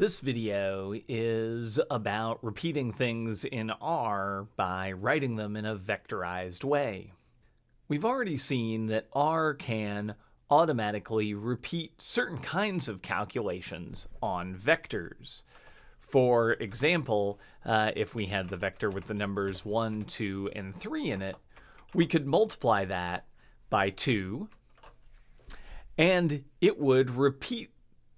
This video is about repeating things in R by writing them in a vectorized way. We've already seen that R can automatically repeat certain kinds of calculations on vectors. For example, uh, if we had the vector with the numbers 1, 2, and 3 in it, we could multiply that by 2, and it would repeat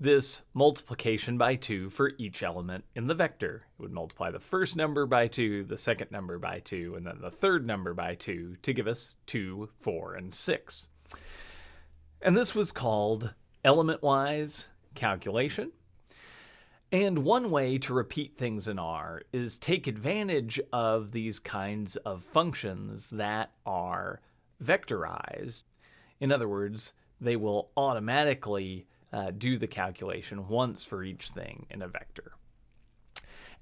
this multiplication by 2 for each element in the vector. It would multiply the first number by 2, the second number by 2, and then the third number by 2 to give us 2, 4, and 6. And this was called element-wise calculation. And one way to repeat things in R is take advantage of these kinds of functions that are vectorized. In other words, they will automatically uh, do the calculation once for each thing in a vector.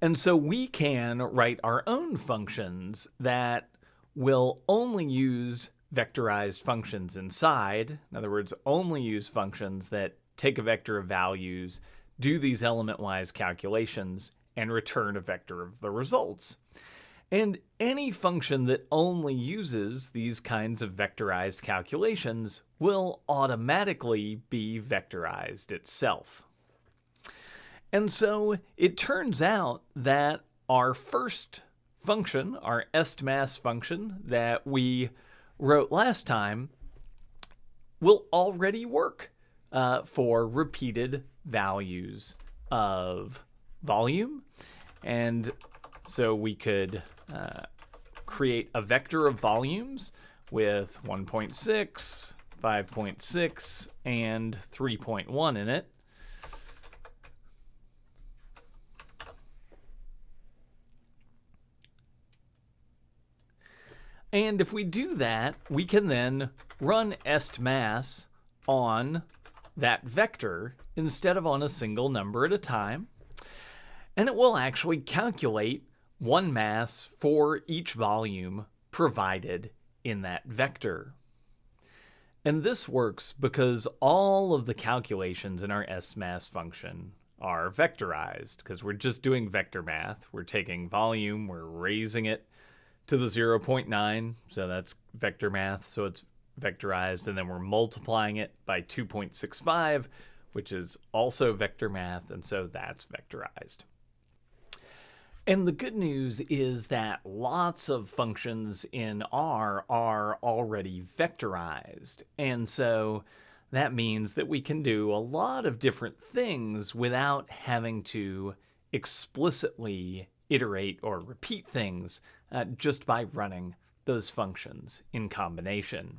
And so we can write our own functions that will only use vectorized functions inside. In other words, only use functions that take a vector of values, do these element-wise calculations, and return a vector of the results. And any function that only uses these kinds of vectorized calculations will automatically be vectorized itself. And so it turns out that our first function, our estmass function that we wrote last time, will already work uh, for repeated values of volume. And so we could uh, create a vector of volumes with 1.6, 5.6, and 3.1 in it. And if we do that, we can then run estmass on that vector instead of on a single number at a time. And it will actually calculate one mass for each volume provided in that vector. And this works because all of the calculations in our estmass function are vectorized because we're just doing vector math. We're taking volume, we're raising it to the 0.9, so that's vector math, so it's vectorized, and then we're multiplying it by 2.65, which is also vector math, and so that's vectorized. And the good news is that lots of functions in R are already vectorized. And so that means that we can do a lot of different things without having to explicitly iterate or repeat things uh, just by running those functions in combination.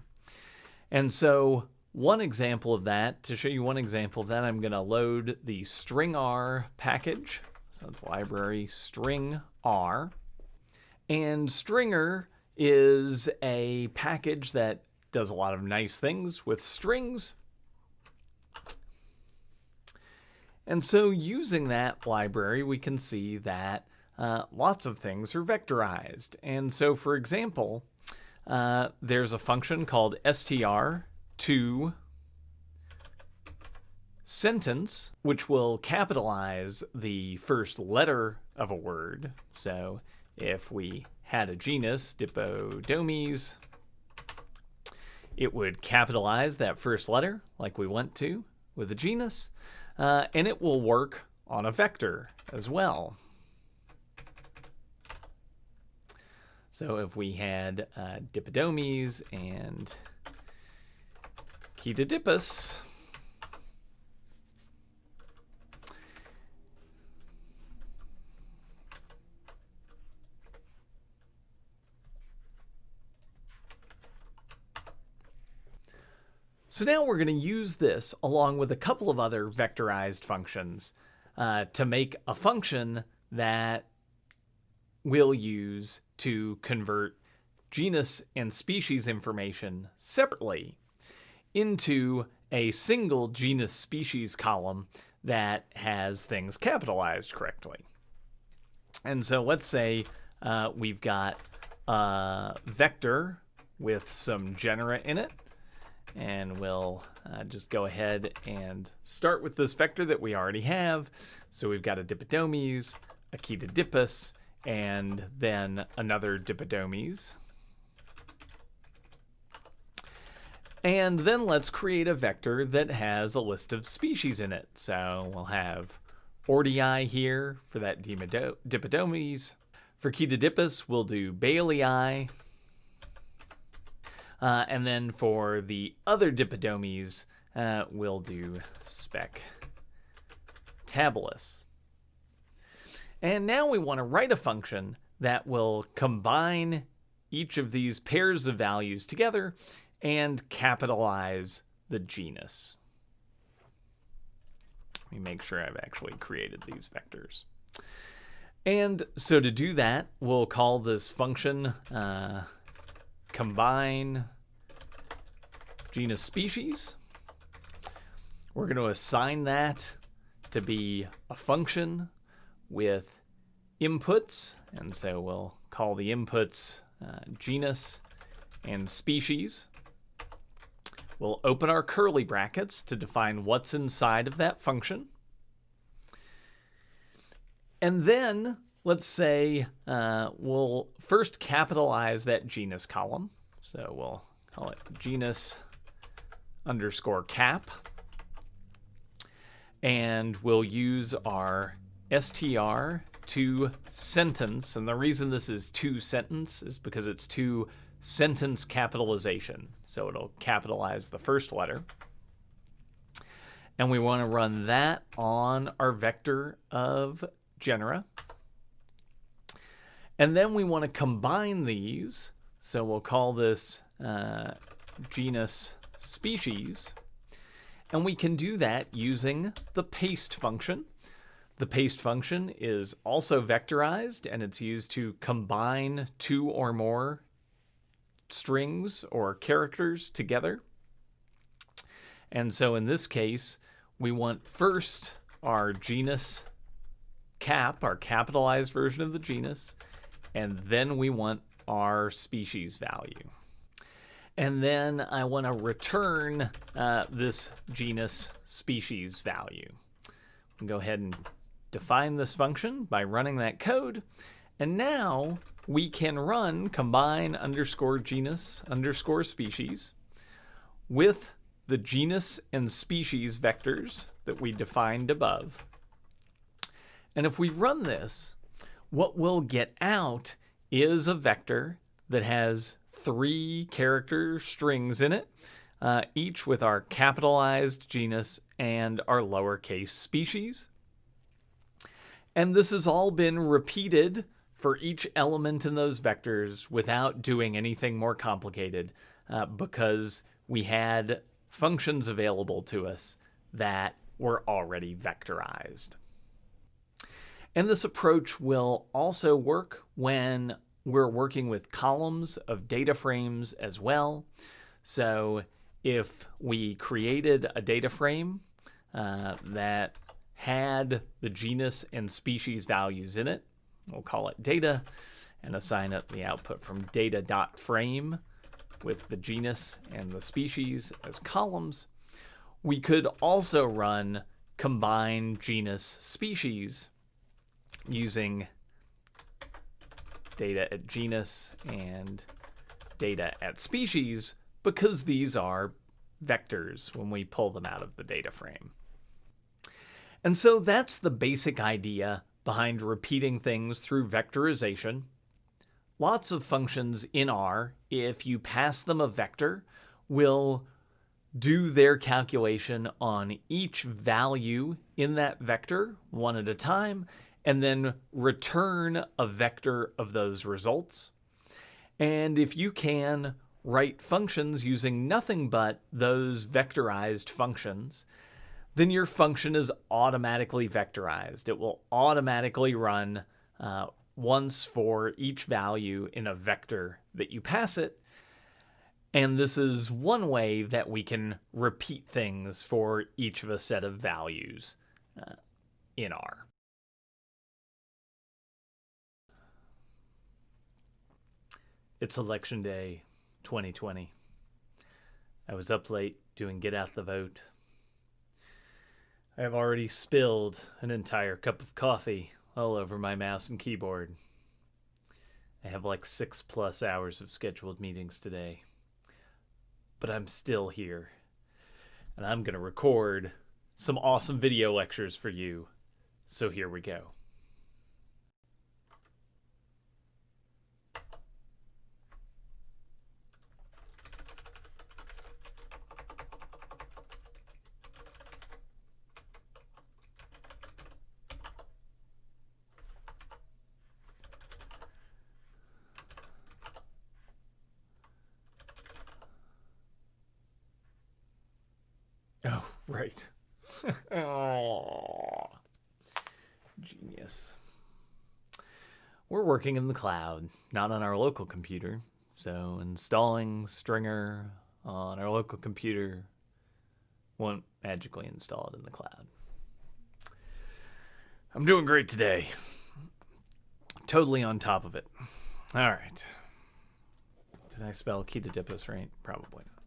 And so one example of that, to show you one example of that, I'm going to load the stringr package so it's library string R. And stringr is a package that does a lot of nice things with strings. And so using that library, we can see that uh, lots of things are vectorized. And so for example, uh, there's a function called str to sentence, which will capitalize the first letter of a word. So if we had a genus, Dipodomys, it would capitalize that first letter like we went to with a genus, uh, and it will work on a vector as well. So if we had uh, Dipodomys and Chaetodipus, So now we're going to use this along with a couple of other vectorized functions uh, to make a function that we'll use to convert genus and species information separately into a single genus species column that has things capitalized correctly. And so let's say uh, we've got a vector with some genera in it and we'll uh, just go ahead and start with this vector that we already have. So we've got a Dipodomys, a Chaetodipus, and then another Dipodomys. And then let's create a vector that has a list of species in it. So we'll have Ordii here for that Dipodomys. For Chaetodipus, we'll do baileyi. Uh, and then for the other Dipodomys, uh, we'll do spec tabulus. And now we want to write a function that will combine each of these pairs of values together and capitalize the genus. Let me make sure I've actually created these vectors. And so to do that, we'll call this function uh, combine genus species. We're going to assign that to be a function with inputs. And so we'll call the inputs uh, genus and species. We'll open our curly brackets to define what's inside of that function. And then let's say uh, we'll first capitalize that genus column. So we'll call it genus underscore cap. And we'll use our str to sentence. And the reason this is to sentence is because it's to sentence capitalization. So it'll capitalize the first letter. And we want to run that on our vector of genera. And then we want to combine these. So we'll call this uh, genus species. And we can do that using the paste function. The paste function is also vectorized and it's used to combine two or more strings or characters together. And so in this case, we want first our genus cap, our capitalized version of the genus, and then we want our species value. And then I want to return uh, this genus species value. Go ahead and define this function by running that code. And now we can run combine underscore genus underscore species with the genus and species vectors that we defined above. And if we run this, what we'll get out is a vector that has three character strings in it, uh, each with our capitalized genus and our lowercase species. And this has all been repeated for each element in those vectors without doing anything more complicated uh, because we had functions available to us that were already vectorized. And this approach will also work when we're working with columns of data frames as well. So if we created a data frame uh, that had the genus and species values in it, we'll call it data and assign it the output from data.frame with the genus and the species as columns. We could also run combine genus species using data at genus and data at species because these are vectors when we pull them out of the data frame. And so that's the basic idea behind repeating things through vectorization. Lots of functions in R, if you pass them a vector, will do their calculation on each value in that vector one at a time and then return a vector of those results. And if you can write functions using nothing but those vectorized functions, then your function is automatically vectorized. It will automatically run uh, once for each value in a vector that you pass it. And this is one way that we can repeat things for each of a set of values uh, in R. It's election day 2020. I was up late doing Get Out the Vote. I have already spilled an entire cup of coffee all over my mouse and keyboard. I have like six plus hours of scheduled meetings today. But I'm still here. And I'm going to record some awesome video lectures for you. So here we go. Oh, right. genius. We're working in the cloud, not on our local computer. So installing stringr on our local computer won't magically install it in the cloud. I'm doing great today. Totally on top of it. All right. Did I spell Chaetodipus right? Probably not.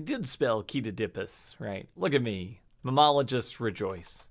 I did spell Chaetodipus, right? Look at me. Mammalogists rejoice.